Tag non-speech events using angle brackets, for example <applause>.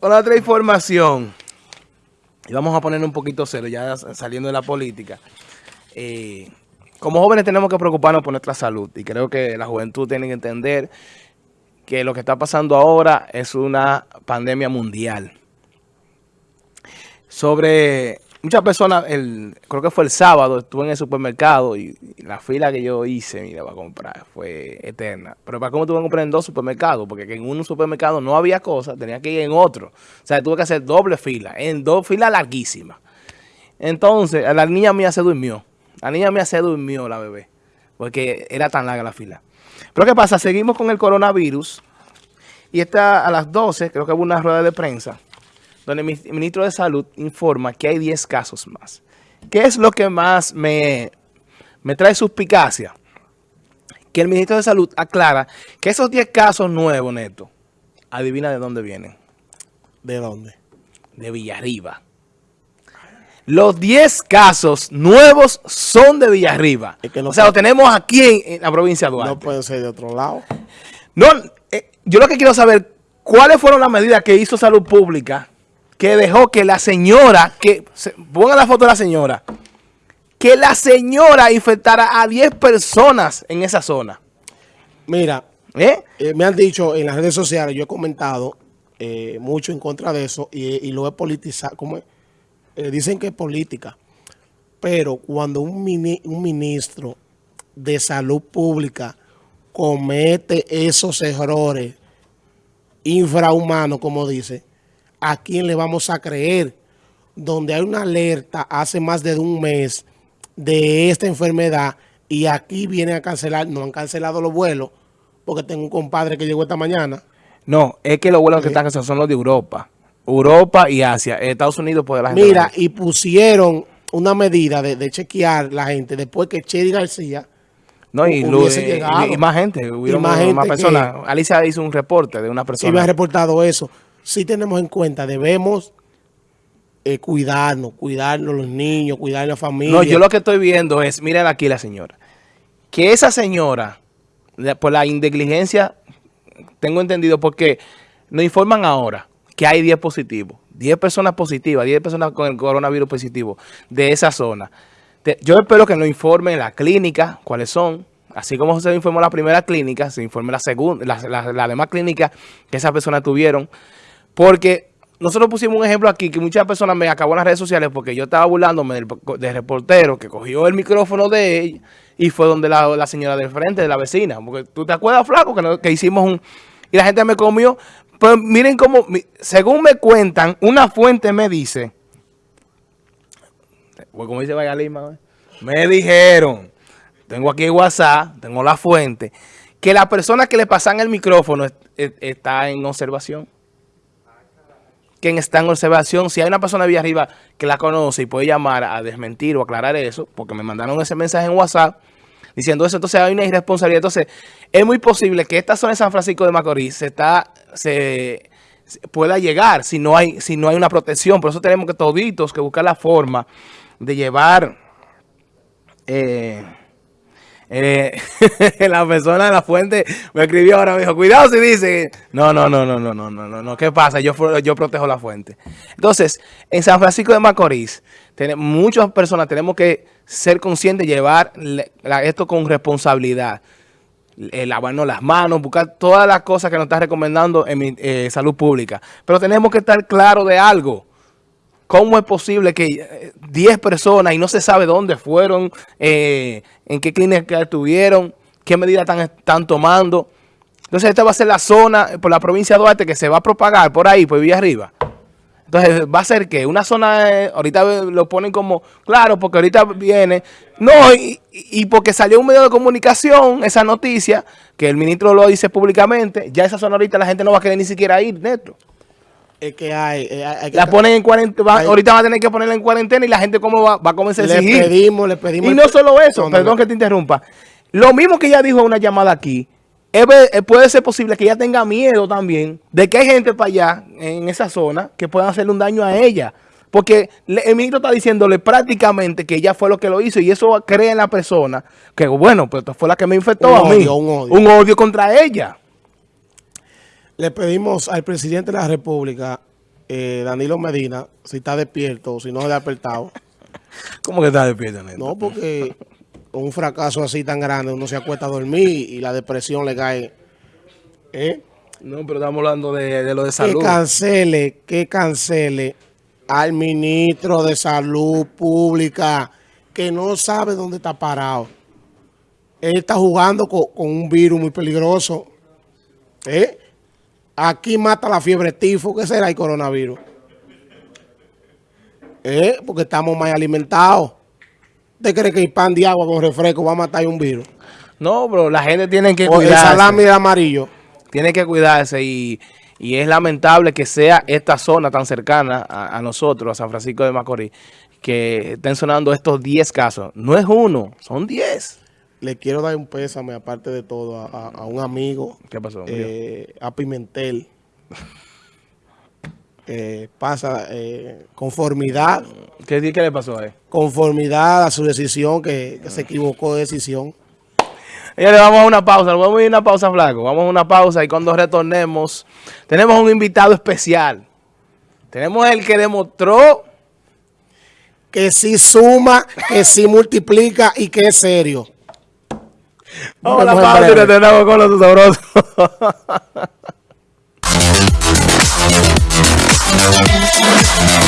otra información, y vamos a poner un poquito cero, ya saliendo de la política. Eh, como jóvenes tenemos que preocuparnos por nuestra salud y creo que la juventud tiene que entender que lo que está pasando ahora es una pandemia mundial. Sobre muchas personas, el, creo que fue el sábado, estuve en el supermercado y, la fila que yo hice, mira, para comprar, fue eterna. Pero para cómo tuve que comprar en dos supermercados, porque en un supermercado no había cosas, tenía que ir en otro. O sea, tuve que hacer doble fila, en dos filas larguísimas. Entonces, la niña mía se durmió. La niña mía se durmió, la bebé, porque era tan larga la fila. Pero ¿qué pasa? Seguimos con el coronavirus y está a las 12, creo que hubo una rueda de prensa, donde el ministro de Salud informa que hay 10 casos más. ¿Qué es lo que más me, me trae suspicacia? Que el ministro de Salud aclara que esos 10 casos nuevos, Neto, adivina de dónde vienen. ¿De dónde? De Villarriba. Los 10 casos nuevos son de Villarriba. o sea, lo tenemos aquí en, la provincia de Duarte. No puede ser de otro lado. No, eh, yo lo que quiero saber, ¿cuáles fueron las medidas que hizo Salud Pública que dejó que la señora, que ponga la foto de la señora, que la señora infectara a 10 personas en esa zona? Mira, ¿Eh? Eh, me han dicho en las redes sociales, yo he comentado mucho en contra de eso y, y lo he politizado, como eh, dicen que es política, pero cuando un, un ministro de salud pública comete esos errores infrahumanos, como dice, ¿a quién le vamos a creer? Donde hay una alerta hace más de un mes de esta enfermedad y aquí vienen a cancelar, no han cancelado los vuelos, porque tengo un compadre que llegó esta mañana. No, es que los vuelos que están cancelados son los de Europa. Europa y Asia. Estados Unidos puede la gente. Mira, y pusieron una medida de, chequear la gente después que Chedi García no, y, y, más gente, hubo más, personas. Alicia hizo un reporte de una persona. Sí, me ha reportado eso. Sí tenemos en cuenta, debemos eh, cuidarnos, cuidarnos los niños, cuidar la familia. No, yo lo que estoy viendo es, miren aquí la señora, que esa señora, por la negligencia, tengo entendido porque nos informan ahora que hay 10 positivos, 10 personas positivas, 10 personas con el coronavirus positivo de esa zona. Yo espero que nos informen la clínica, cuáles son, así como se informó la primera clínica, se informe la segunda, la, demás clínica que esas personas tuvieron, porque nosotros pusimos un ejemplo aquí que muchas personas me acabó en las redes sociales porque yo estaba burlándome del, reportero que cogió el micrófono de ella y fue donde la, señora del frente, de la vecina, porque tú te acuerdas, flaco, que, que hicimos un... Y la gente me comió, pues miren cómo, según me cuentan, una fuente me dice, pues como dice Vaya Lima, me dijeron, tengo aquí WhatsApp, tengo la fuente, que la persona que le pasan el micrófono está en observación. Quien está en observación, si hay una persona de arriba que la conoce y puede llamar a desmentir o aclarar eso, porque me mandaron ese mensaje en WhatsApp, diciendo eso, entonces hay una irresponsabilidad. Entonces, es muy posible que esta zona de San Francisco de Macorís se está, se, pueda llegar si no hay, si no hay una protección. Por eso tenemos que toditos que buscar la forma de llevar eh, eh, <laughs> la persona de la fuente me escribió ahora, me dijo, cuidado si dice, no, no, no, no, no, no, no, no, no, ¿qué pasa? Yo, yo protejo la fuente. Entonces, en San Francisco de Macorís, muchas personas tenemos que ser conscientes llevar esto con responsabilidad. Eh, lavarnos las manos, buscar todas las cosas que nos está recomendando en eh, salud pública. Pero tenemos que estar claros de algo. ¿Cómo es posible que 10 eh, personas y no se sabe dónde fueron, en qué clínica estuvieron, qué medidas están, tomando? Entonces esta va a ser la zona por la provincia de Duarte que se va a propagar por ahí, por Villa Arriba. Entonces, ¿va a ser que Una zona, eh, ahorita lo ponen como, claro, porque ahorita viene, no, y, porque salió un medio de comunicación, esa noticia, que el ministro lo dice públicamente, ya esa zona ahorita la gente no va a querer ni siquiera ir, neto. Es que hay... Eh, la ponen en cuarentena, ahorita va a tener que ponerla en cuarentena y la gente cómo va, va a comenzar a exigir. Le pedimos, le pedimos... Y no solo eso, perdón que te interrumpa, lo mismo que ella dijo en una llamada aquí, eh, puede ser posible que ella tenga miedo también de que hay gente para allá, en esa zona, que puedan hacerle un daño a ella. Porque el ministro está diciéndole prácticamente que ella fue lo que lo hizo y eso cree en la persona que, bueno, pues fue la que me infectó a mí. Un odio. un odio contra ella. Le pedimos al presidente de la República eh, Danilo Medina, si está despierto o si no se ha despertado. <laughs> ¿Cómo que está despierto, Neto? No, porque con un fracaso así tan grande uno se acuesta a dormir y la depresión le cae. ¿eh? No, pero estamos hablando de, de lo de salud. Que cancele, que cancele al ministro de Salud Pública que no sabe dónde está parado. Él está jugando con, con un virus muy peligroso. ¿Eh? Aquí mata la fiebre tifo. ¿Qué será el coronavirus? ¿Eh? Porque estamos mal alimentados. ¿Usted cree que el pan de agua con refresco va a matar un virus? No, pero la gente tiene que O el cuidarse. salami de amarillo. Tiene que cuidarse y, y es lamentable que sea esta zona tan cercana a, a nosotros, a San Francisco de Macorís, que estén sonando estos 10 casos. No es uno, son 10. Le quiero dar un pésame, aparte de todo, a, un amigo, ¿Qué pasó? eh, a Pimentel. <laughs> Eh, pasa eh, conformidad, ¿Qué, ¿Qué le pasó a él? conformidad a su decisión, que, que se equivocó de decisión. Señores, vamos a una pausa, vamos a ir a una pausa, flaco. Vamos a una pausa y cuando retornemos, tenemos un invitado especial. Tenemos el que demostró Que sí suma, que sí multiplica y que es serio. Vamos a la pausa y retornamos con los sabrosos. <laughs>